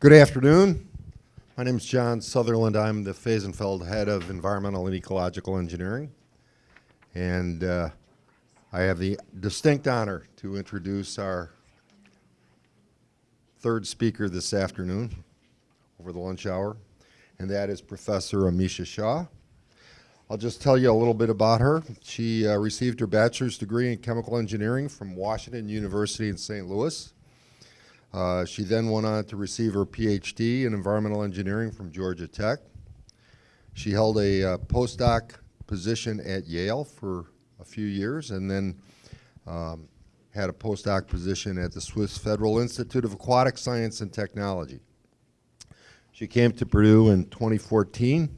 Good afternoon. My name is John Sutherland. I'm the Fehsenfeld Head of Environmental and Ecological Engineering. And uh, I have the distinct honor to introduce our third speaker this afternoon over the lunch hour, and that is Professor Amisha Shah. I'll just tell you a little bit about her. She uh, received her bachelor's degree in chemical engineering from Washington University in St. Louis. Uh, she then went on to receive her PhD in environmental engineering from Georgia Tech. She held a uh, postdoc position at Yale for a few years and then um, had a postdoc position at the Swiss Federal Institute of Aquatic Science and Technology. She came to Purdue in 2014.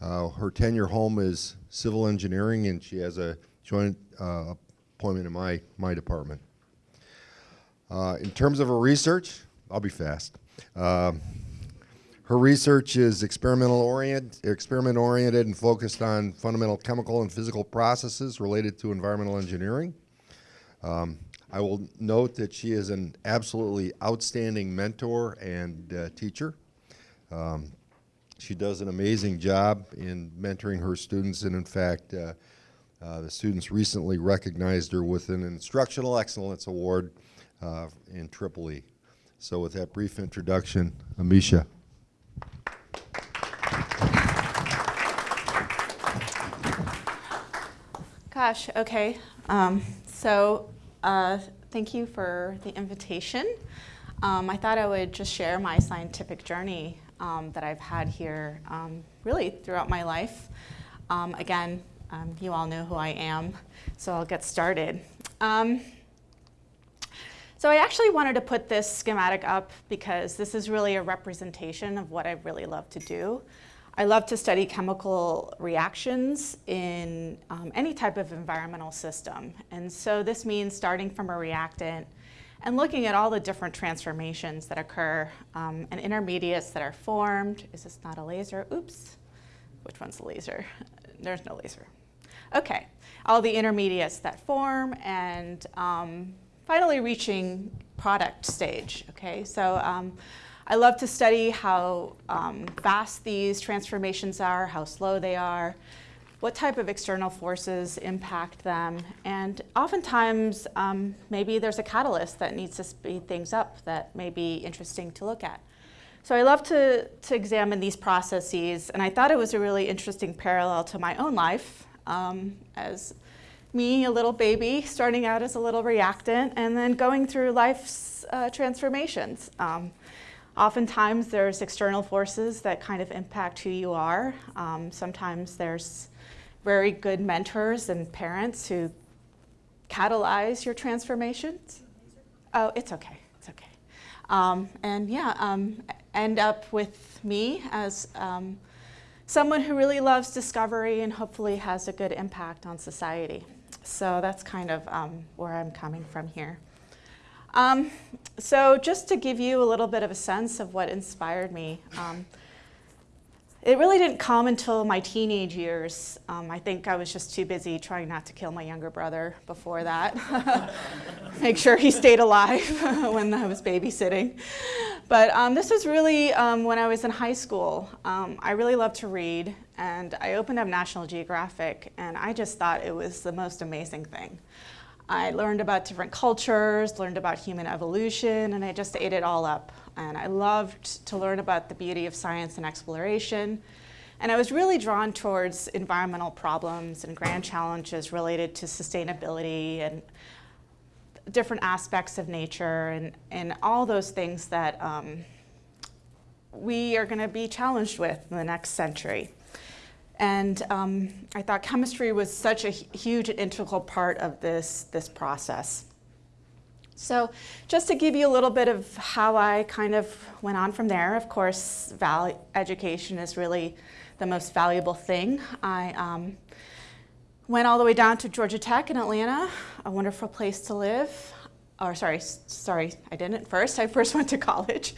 Uh, her tenure home is civil engineering and she has a joint uh, appointment in my, my department. Uh, in terms of her research, I'll be fast. Uh, her research is experimental orient, experiment oriented and focused on fundamental chemical and physical processes related to environmental engineering. Um, I will note that she is an absolutely outstanding mentor and uh, teacher. Um, she does an amazing job in mentoring her students and in fact uh, uh, the students recently recognized her with an Instructional Excellence Award uh, in Tripoli. So with that brief introduction, Amisha. Gosh, okay. Um, so uh, thank you for the invitation. Um, I thought I would just share my scientific journey um, that I've had here um, really throughout my life. Um, again, um, you all know who I am, so I'll get started. So I actually wanted to put this schematic up because this is really a representation of what I really love to do. I love to study chemical reactions in um, any type of environmental system. And so this means starting from a reactant and looking at all the different transformations that occur um, and intermediates that are formed. Is this not a laser? Oops. Which one's the laser? There's no laser. Okay, all the intermediates that form and um, finally reaching product stage, okay? So um, I love to study how um, fast these transformations are, how slow they are, what type of external forces impact them, and oftentimes um, maybe there's a catalyst that needs to speed things up that may be interesting to look at. So I love to, to examine these processes, and I thought it was a really interesting parallel to my own life um, as me, a little baby, starting out as a little reactant, and then going through life's uh, transformations. Um, oftentimes there's external forces that kind of impact who you are. Um, sometimes there's very good mentors and parents who catalyze your transformations. Oh, it's okay, it's okay. Um, and yeah, um, end up with me as um, someone who really loves discovery and hopefully has a good impact on society. So that's kind of um, where I'm coming from here. Um, so just to give you a little bit of a sense of what inspired me, um, it really didn't come until my teenage years. Um, I think I was just too busy trying not to kill my younger brother before that. Make sure he stayed alive when I was babysitting. But um, this was really um, when I was in high school. I really loved to read and I opened up National Geographic and I just thought it was the most amazing thing. I learned about different cultures, learned about human evolution, and I just ate it all up. And I loved to learn about the beauty of science and exploration. And I was really drawn towards environmental problems and grand challenges related to sustainability and different aspects of nature and, and all those things that um, we are going to be challenged with in the next century. And um, I thought chemistry was such a huge and integral part of this, this process. So just to give you a little bit of how I kind of went on from there, of course, education is really the most valuable thing. I um, went all the way down to Georgia Tech in Atlanta, a wonderful place to live. Or sorry, sorry, I didn't first. I first went to college.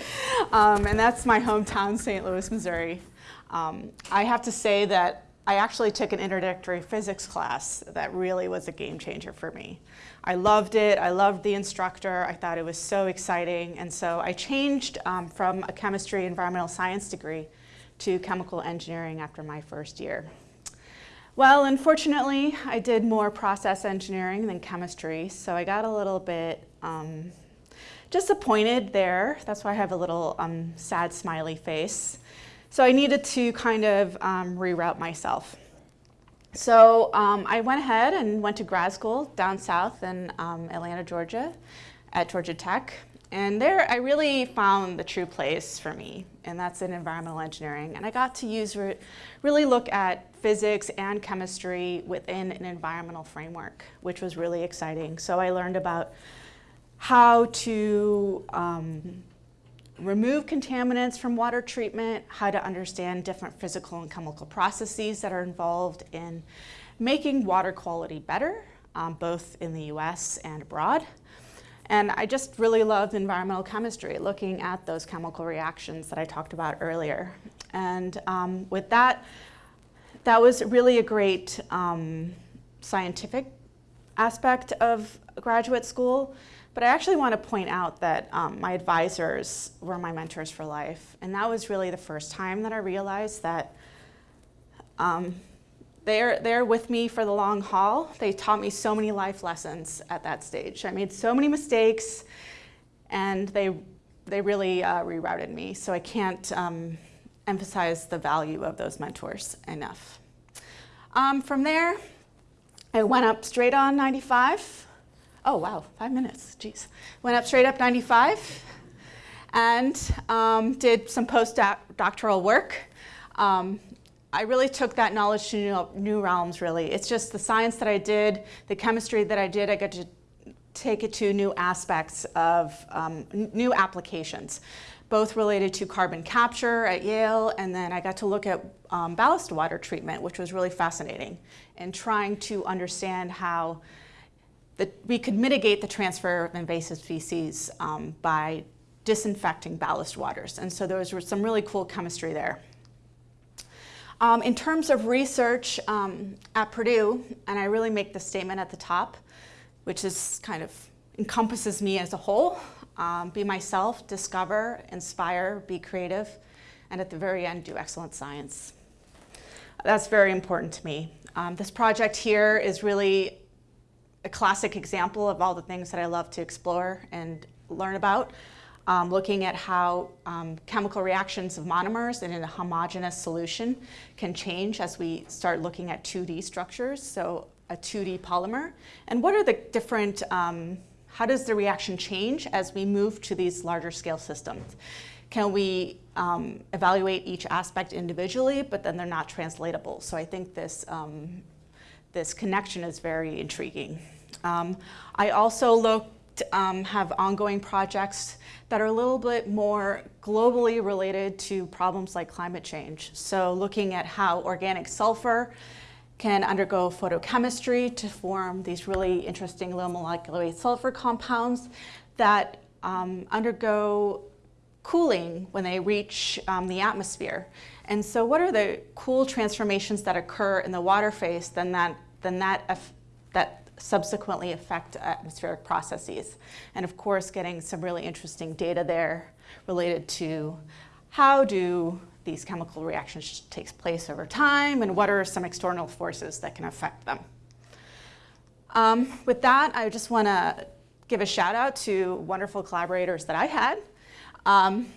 Um, and that's my hometown, St. Louis, Missouri. Um, I have to say that I actually took an introductory physics class that really was a game changer for me. I loved it. I loved the instructor. I thought it was so exciting. And so I changed um, from a chemistry environmental science degree to chemical engineering after my first year. Well, unfortunately, I did more process engineering than chemistry, so I got a little bit um, disappointed there. That's why I have a little um, sad smiley face. So I needed to kind of um, reroute myself. So um, I went ahead and went to grad school down south in um, Atlanta, Georgia at Georgia Tech. And there I really found the true place for me, and that's in environmental engineering. And I got to use re really look at physics and chemistry within an environmental framework, which was really exciting. So I learned about how to um, remove contaminants from water treatment, how to understand different physical and chemical processes that are involved in making water quality better, um, both in the US and abroad. And I just really love environmental chemistry, looking at those chemical reactions that I talked about earlier. And um, with that, that was really a great um, scientific aspect of graduate school. But I actually want to point out that um, my advisors were my mentors for life. And that was really the first time that I realized that um, they're, they're with me for the long haul. They taught me so many life lessons at that stage. I made so many mistakes, and they, they really uh, rerouted me. So I can't um, emphasize the value of those mentors enough. Um, from there, I went up straight on 95 oh wow, five minutes, geez. Went up straight up 95 and um, did some postdoctoral work. Um, I really took that knowledge to new, new, realms, really. It's just the science that I did, the chemistry that I did, I got to take it to new aspects of um, new applications, both related to carbon capture at Yale, and then I got to look at um, ballast water treatment, which was really fascinating, and trying to understand how that we could mitigate the transfer of invasive species um, by disinfecting ballast waters. And so there was some really cool chemistry there. Um, in terms of research um, at Purdue, and I really make the statement at the top, which is kind of encompasses me as a whole, um, be myself, discover, inspire, be creative, and at the very end, do excellent science. That's very important to me. Um, this project here is really a classic example of all the things that I love to explore and learn about. Um, looking at how um, chemical reactions of monomers in a homogeneous solution can change as we start looking at 2D structures, so a 2D polymer. And what are the different, um, how does the reaction change as we move to these larger scale systems? Can we um, evaluate each aspect individually, but then they're not translatable? So I think this um, this connection is very intriguing. Um, I also looked, um, have ongoing projects that are a little bit more globally related to problems like climate change. So looking at how organic sulfur can undergo photochemistry to form these really interesting low molecular weight sulfur compounds that um, undergo cooling when they reach um, the atmosphere. And so what are the cool transformations that occur in the water phase then that, then that, that subsequently affect atmospheric processes? And of course, getting some really interesting data there related to how do these chemical reactions take place over time and what are some external forces that can affect them. Um, with that, I just want to give a shout out to wonderful collaborators that I had. Um,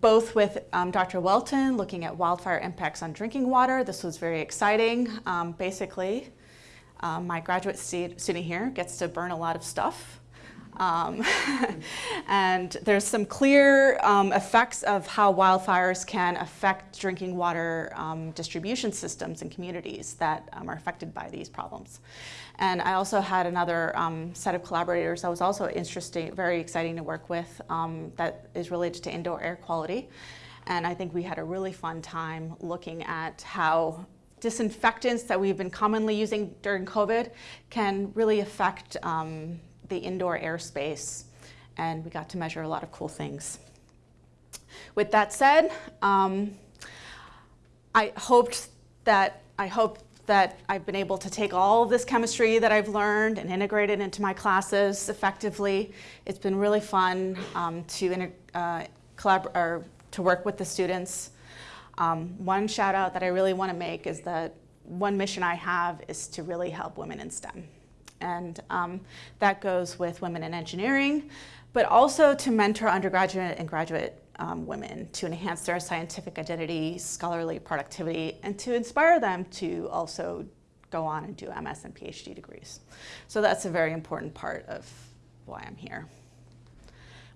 both with um, Dr. Whelton looking at wildfire impacts on drinking water. This was very exciting. Um, basically, um, my graduate student here gets to burn a lot of stuff. Um, and there's some clear um, effects of how wildfires can affect drinking water um, distribution systems in communities that um, are affected by these problems. And I also had another um, set of collaborators that was also interesting, very exciting to work with um, that is related to indoor air quality. And I think we had a really fun time looking at how disinfectants that we've been commonly using during COVID can really affect the indoor airspace. And we got to measure a lot of cool things. With that said, um, I hoped that I hope that I've been able to take all of this chemistry that I've learned and integrate it into my classes effectively. It's been really fun um, to uh, collab- or to work with the students. Um, one shout out that I really want to make is that one mission I have is to really help women in STEM. And um, that goes with women in engineering, but also to mentor undergraduate and graduate um, women to enhance their scientific identity, scholarly productivity, and to inspire them to also go on and do MS and PhD degrees. So that's a very important part of why I'm here.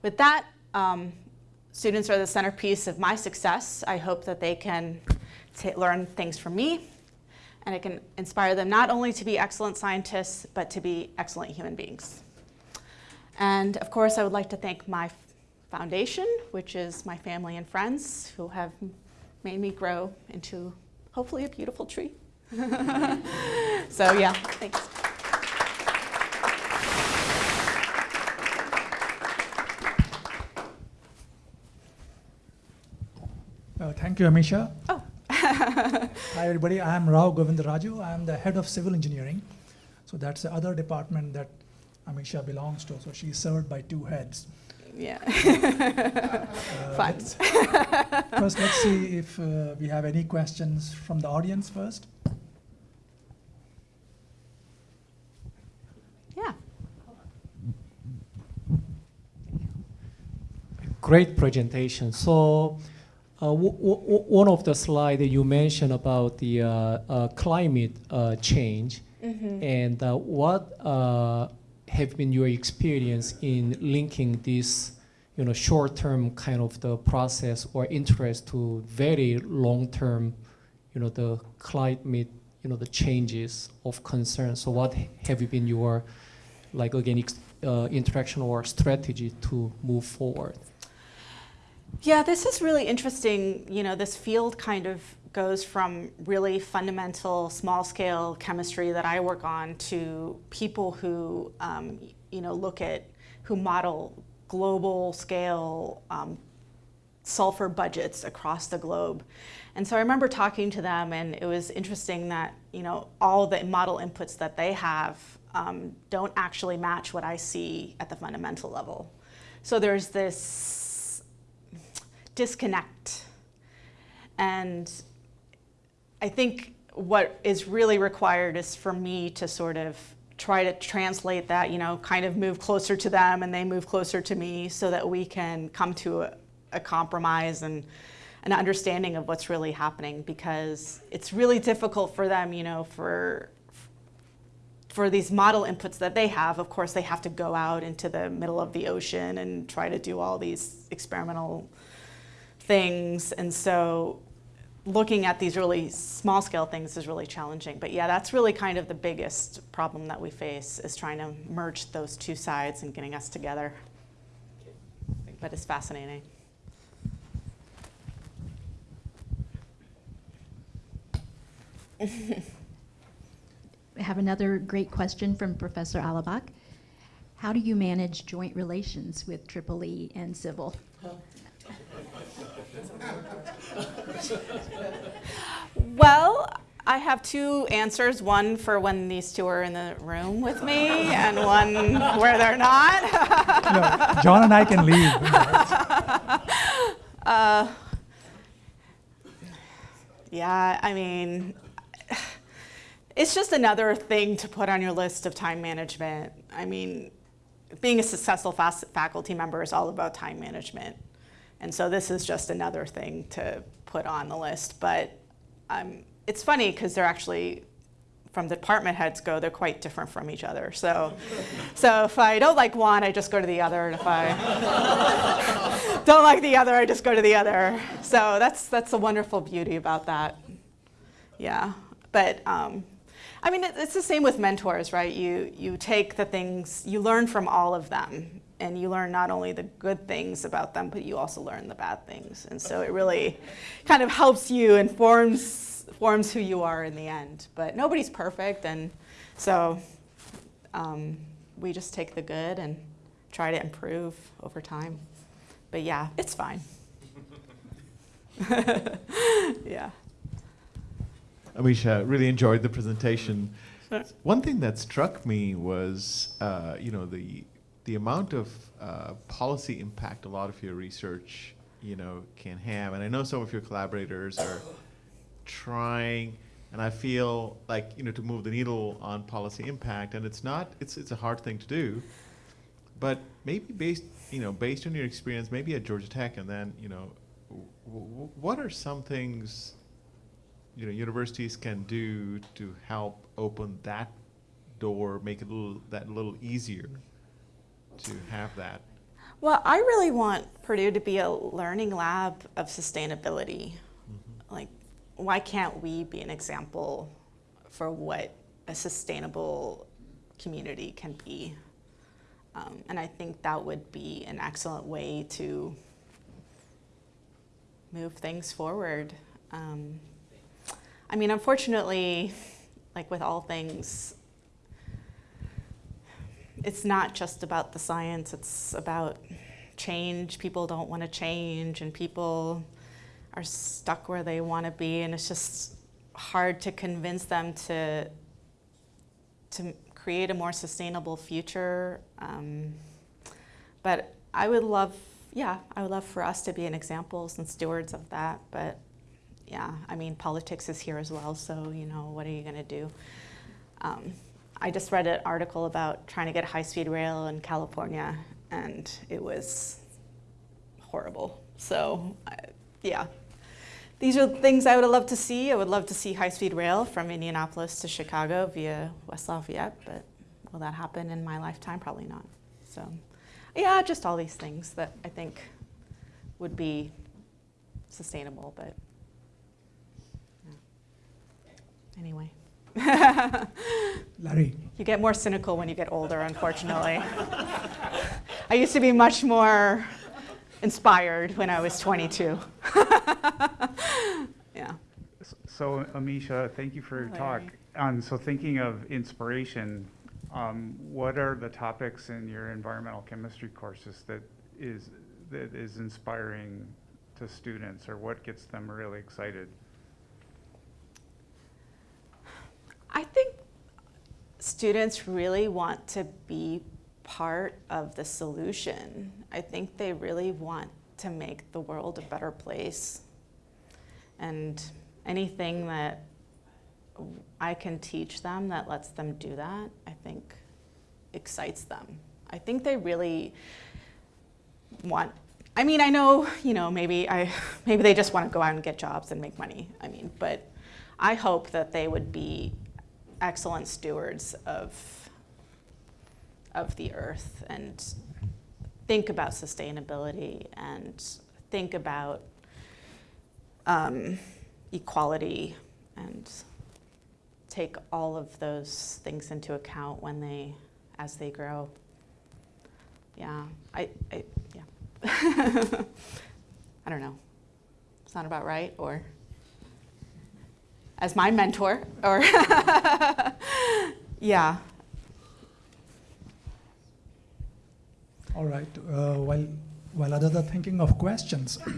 With that, um, students are the centerpiece of my success. I hope that they can learn things from me and it can inspire them not only to be excellent scientists, but to be excellent human beings. And of course, I would like to thank my foundation, which is my family and friends who have made me grow into hopefully a beautiful tree. so yeah, thanks. Uh, thank you, Amisha. Oh. Hi, everybody. I am Rao Govindaraju. I am the head of civil engineering. So that's the other department that Amisha belongs to. So she's served by two heads. Yeah. Uh, Fun. let's- First, let's see if uh, we have any questions from the audience first. yeah. Great presentation. So, uh, w- w- one of the slides that you mentioned about the uh, uh, climate uh, change, Mm-hmm. and uh, what uh, have been your experience in linking this, you know, short-term kind of the process or interest to very long-term, you know, the climate, you know, the changes of concern. So, what have you been your, like again, ex- uh, interaction or strategy to move forward? Yeah, this is really interesting. You know, this field kind of goes from really fundamental, small scale chemistry that I work on to people who, um, you know, look at, who model global scale um, sulfur budgets across the globe. And so I remember talking to them, and it was interesting that, you know, all the model inputs that they have um, don't actually match what I see at the fundamental level. So there's this disconnect. And I think what is really required is for me to sort of try to translate that, you know, kind of move closer to them and they move closer to me so that we can come to a, a compromise and an understanding of what's really happening because it's really difficult for them, you know, for for these model inputs that they have, of course, they have to go out into the middle of the ocean and try to do all these experimental things. And so looking at these really small scale things is really challenging. But yeah, that's really kind of the biggest problem that we face is trying to merge those two sides and getting us together. But it's fascinating. I have another great question from Professor Allebach. How do you manage joint relations with Triple E and Civil? Well, I have two answers one for when these two are in the room with me, and one where they're not. No, John and I can leave. Uh, yeah, I mean, it's just another thing to put on your list of time management. I mean, being a successful faculty member is all about time management. And so this is just another thing to put on the list. But um, it's funny because they're actually, from the department heads go, they're quite different from each other. So, so if I don't like one, I just go to the other. And if I don't like the other, I just go to the other. So that's, that's the wonderful beauty about that. Yeah. But um, I mean, it, it's the same with mentors, right? You, you take the things, you learn from all of them. And you learn not only the good things about them, but you also learn the bad things. And so it really kind of helps you and forms, forms who you are in the end. But nobody's perfect. And so um, we just take the good and try to improve over time. But yeah, it's fine. yeah. Amisha, really enjoyed the presentation. One thing that struck me was, uh, you know, the the amount of uh, policy impact a lot of your research, you know, can have. And I know some of your collaborators are trying, and I feel like you know to move the needle on policy impact, and it's not. It's it's a hard thing to do, but maybe based you know based on your experience, maybe at Georgia Tech, and then you know, what are some things you know universities can do to help open that door, make it a little that little easier to have that. Well, I really want Purdue to be a learning lab of sustainability. Like, why can't we be an example for what a sustainable community can be? Um, and I think that would be an excellent way to move things forward. Um, I mean, unfortunately, like with all things, it's not just about the science, it's about change. People don't want to change, and people are stuck where they want to be, and it's just hard to convince them to, to create a more sustainable future. Um, but I would love, yeah, I would love for us to be an examples and stewards of that. But yeah, I mean, politics is here as well, so you know, what are you going to do? Um, I just read an article about trying to get high speed rail in California, and it was horrible. So, I, yeah. These are things I would have loved to see. I would love to see high speed rail from Indianapolis to Chicago via West Lafayette, but will that happen in my lifetime? Probably not. So, yeah, just all these things that I think would be sustainable, but yeah. anyway. Larry, You get more cynical when you get older, unfortunately. I used to be much more inspired when I was 22. yeah. So, Amisha, thank you for your talk. Um, so, thinking of inspiration, um, what are the topics in your environmental chemistry courses that is that is inspiring to students, or what gets them really excited? I think students really want to be part of the solution. I think they really want to make the world a better place. And anything that I can teach them that lets them do that, I think excites them. I think they really want I mean, I know, you know, maybe I maybe they just want to go out and get jobs and make money. I mean, but I hope that they would be excellent stewards of of the earth and think about sustainability and think about um, equality and take all of those things into account when they as they grow. Yeah, I, I yeah. I don't know. It's not about right or as my mentor or yeah all right. Uh, while while others are thinking of questions, uh,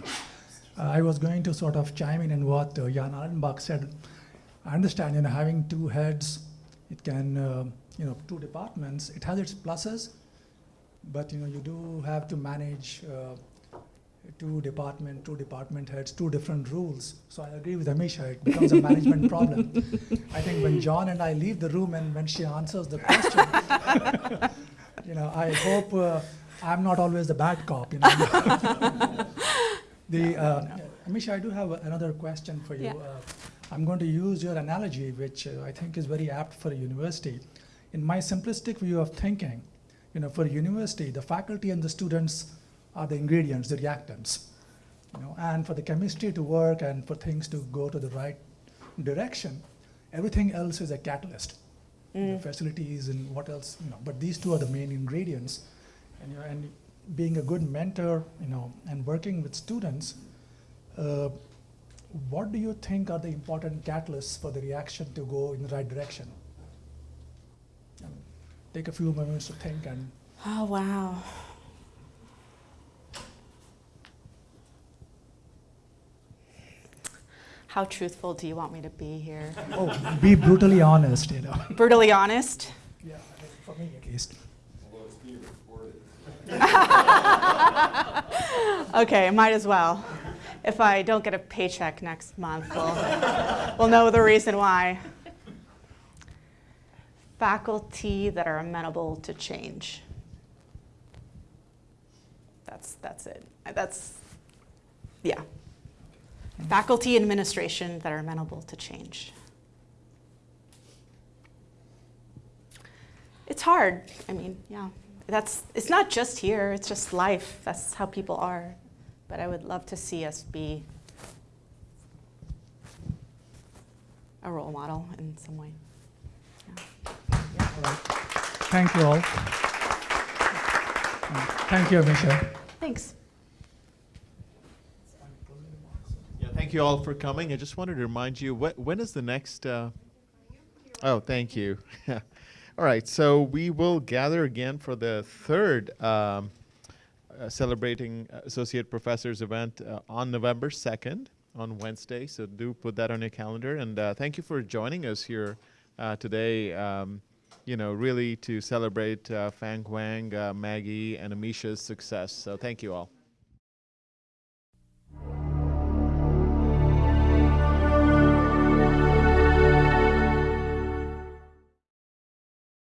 I was going to sort of chime in in what uh, Jan Allebach said. I understand, you know, having two heads, it can, uh, you know, two departments. It has its pluses, but you know, you do have to manage uh, two department, two department heads, two different rules. So I agree with Amisha. It becomes a management problem. I think when John and I leave the room and when she answers the question, you know, I hope uh, I'm not always the bad cop. You know. the uh, Amisha, I do have another question for you. Yeah. Uh, I'm going to use your analogy, which uh, I think is very apt for a university. In my simplistic view of thinking, you know, for a university, the faculty and the students are the ingredients, the reactants. You know, and for the chemistry to work and for things to go to the right direction, everything else is a catalyst. Know, facilities and what else, you know, but these two are the main ingredients. And, you know, and being a good mentor, you know, and working with students, uh, what do you think are the important catalysts for the reaction to go in the right direction? Take a few moments to think and oh wow How truthful do you want me to be here? Oh, be brutally honest, you know. Brutally honest? Yeah, for me at least. Although it's weird. Okay, might as well. If I don't get a paycheck next month, we'll, we'll know the reason why. Faculty that are amenable to change. That's, that's it. That's, yeah. Faculty administration that are amenable to change. It's hard. I mean, yeah. That's it's not just here, it's just life. That's how people are. But I would love to see us be a role model in some way. Yeah. Thank you all. Thank you, Amisha. Thanks. Yeah, thank you all for coming. I just wanted to remind you, wh- when is the next? Uh, oh, thank you. all right, so we will gather again for the third um, uh, celebrating associate professors event uh, on November second on Wednesday. So do put that on your calendar, and uh, thank you for joining us here uh, today. Um, you know, really to celebrate uh, Fang Wang, uh, Maggie, and Amisha's success. So thank you all.